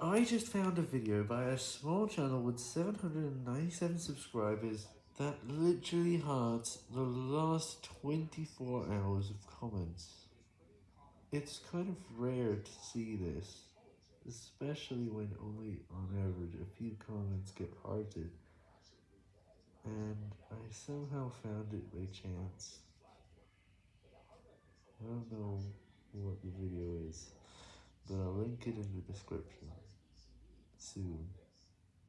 I just found a video by a small channel with 797 subscribers that literally had the last 24 hours of comments. It's kind of rare to see this, especially when only on average a few comments get hearted, and I somehow found it by chance. I don't know what the video is, it in the description soon.